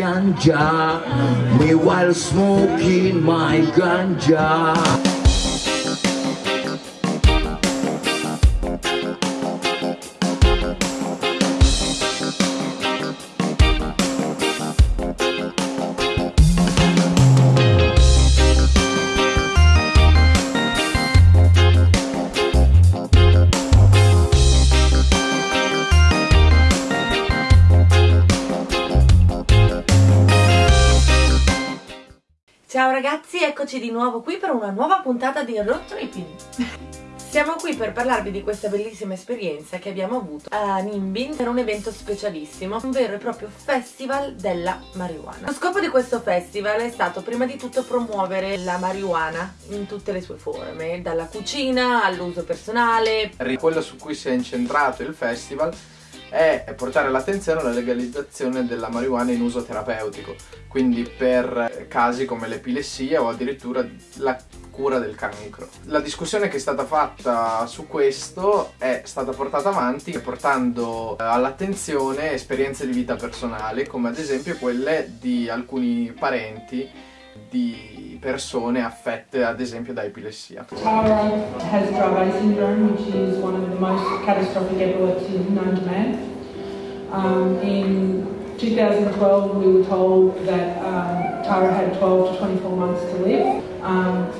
ganja, me while smoking my ganja. Ciao ragazzi, eccoci di nuovo qui per una nuova puntata di Road Tripping. Siamo qui per parlarvi di questa bellissima esperienza che abbiamo avuto a Nimbin per un evento specialissimo, un vero e proprio festival della marijuana. Lo scopo di questo festival è stato prima di tutto promuovere la marijuana in tutte le sue forme, dalla cucina all'uso personale. Quello su cui si è incentrato il festival è portare l'attenzione alla legalizzazione della marijuana in uso terapeutico, quindi per casi come l'epilessia o addirittura la cura del cancro. La discussione che è stata fatta su questo è stata portata avanti portando all'attenzione esperienze di vita personali, come ad esempio quelle di alcuni parenti di persone affette ad esempio da epilessia. Tara has Dravet syndrome, which is one of the most catastrophic epilepsies known to man. Um, in 2012, we were told that um, Tara had 12 to 24 months to live. Um,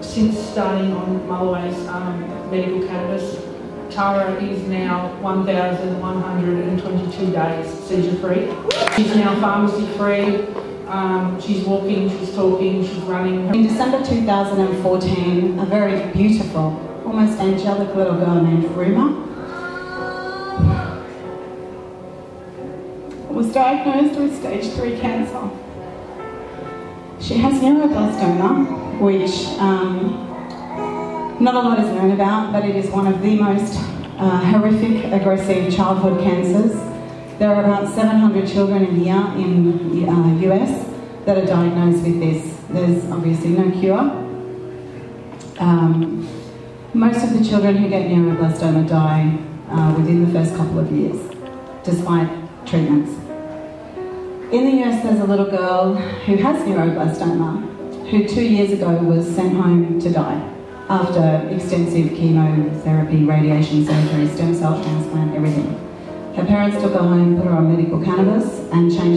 since starting on Mulloway's um, medical cannabis, Tara is now 1,122 days seizure free. She's now pharmacy free. Um, she's walking, she's talking, she's running. In December 2014, a very beautiful, almost angelic little girl named Ruma was diagnosed with stage 3 cancer. She has neuroblastoma, which um, not a lot is known about, but it is one of the most uh, horrific, aggressive childhood cancers there are about 700 children a year in US that are diagnosed with this. There's obviously no cure. Um, most of the children who get neuroblastoma die uh, within the first couple of years, despite treatments. In the US, there's a little girl who has neuroblastoma, who two years ago was sent home to die after extensive chemotherapy, radiation surgery, stem cell transplant, everything. Her parents took her home, put her on medical cannabis, and changed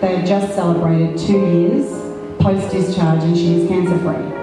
They had just celebrated two years post-discharge and she is cancer-free.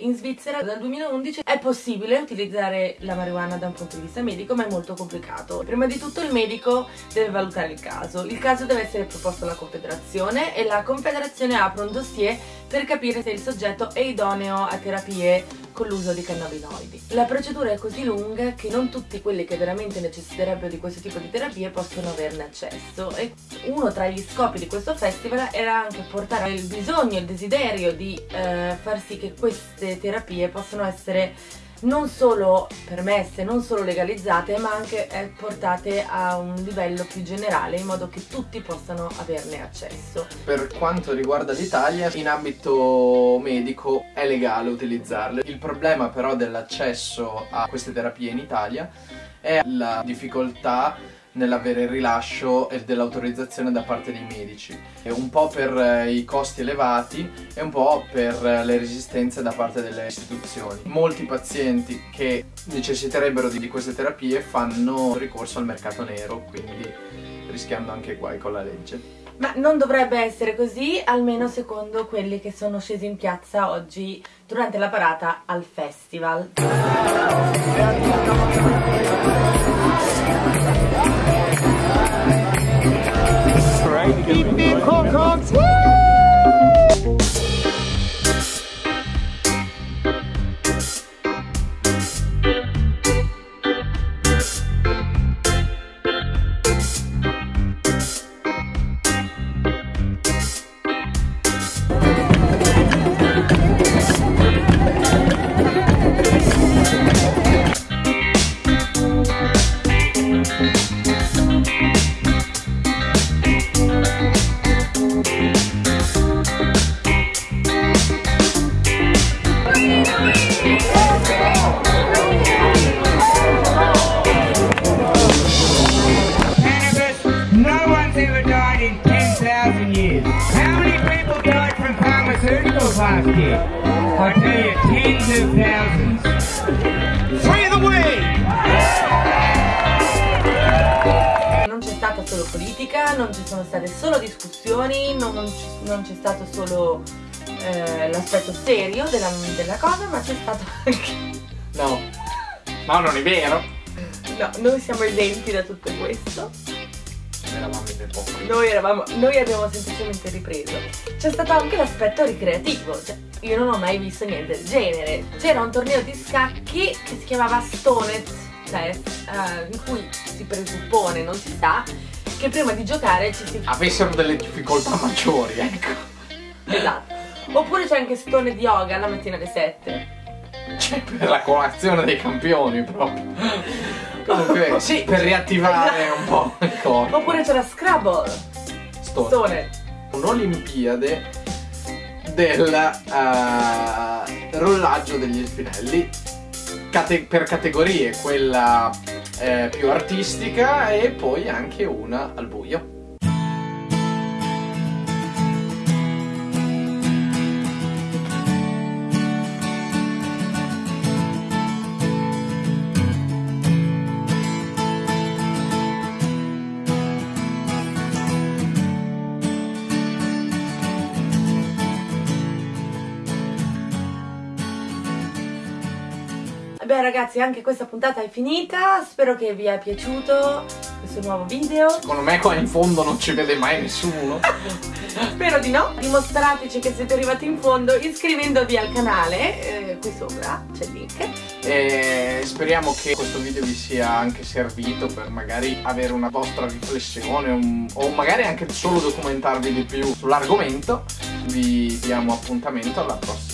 In Svizzera dal 2011 è possibile utilizzare la marijuana da un punto di vista medico, ma è molto complicato. Prima di tutto il medico deve valutare il caso. Il caso deve essere proposto alla Confederazione e la Confederazione apre un dossier per capire se il soggetto è idoneo a terapie con l'uso di cannabinoidi. La procedura è così lunga che non tutti quelli che veramente necessiterebbero di questo tipo di terapie possono averne accesso e uno tra gli scopi di questo festival era anche portare il bisogno, il desiderio di eh, far sì che queste terapie possano essere non solo permesse, non solo legalizzate, ma anche eh, portate a un livello più generale in modo che tutti possano averne accesso. Per quanto riguarda l'Italia, in ambito medico è legale utilizzarle. Il problema però dell'accesso a queste terapie in Italia è la difficoltà nell'avere il rilascio e dell'autorizzazione da parte dei medici. Un po' per eh, i costi elevati e un po' per eh, le resistenze da parte delle istituzioni. Molti pazienti che necessiterebbero di queste terapie fanno ricorso al mercato nero, quindi rischiando anche guai con la legge. Ma non dovrebbe essere così, almeno secondo quelli che sono scesi in piazza oggi durante la parata al festival. Of thousands. Free the way! Non c'è stata solo politica, non ci sono state solo discussioni, non, non ci- non c'è stato solo eh, l'aspetto serio della, della cosa, ma c'è stato anche... No. No, non è vero. No, noi siamo esenti da tutto questo. Eravamo. Noi, eravamo, noi abbiamo semplicemente ripreso. C'è stato anche l'aspetto ricreativo, cioè io non ho mai visto niente del genere. C'era un torneo di scacchi che si chiamava Stoned Chess, eh, in cui si presuppone, non si sa, che prima di giocare ci si... Avessero delle difficoltà maggiori, ecco. Esatto. Oppure c'è anche Stoned Yoga la mattina alle 7. Cioè, per la colazione dei campioni proprio. Comunque, sì, per riattivare un po' corpo. Oppure c'era Scrabble. Sto- Stoned. Un'Olimpiade del eh, rollaggio degli spinelli cate- per categorie, quella eh, più artistica e poi anche una al buio. Beh ragazzi, anche questa puntata è finita. Spero che vi sia piaciuto questo nuovo video. Secondo me qua in fondo non ci vede mai nessuno. Spero di no. Dimostrateci che siete arrivati in fondo iscrivendovi al canale. eh, qui sopra c'è il link. E speriamo che questo video vi sia anche servito per magari avere una vostra riflessione un- o magari anche solo documentarvi di più sull'argomento. Vi diamo appuntamento alla prossima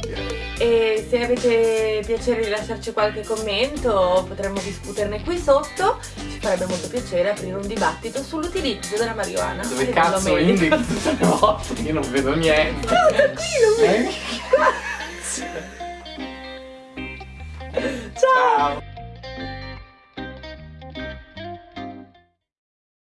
direi. E se avete piacere di lasciarci qualche commento potremmo discuterne qui sotto. Ci farebbe molto piacere aprire un dibattito sull'utilizzo della marijuana. Dove cazzo indichi tutte le volte? Io non vedo niente. No, da qui lo vedo. Eh?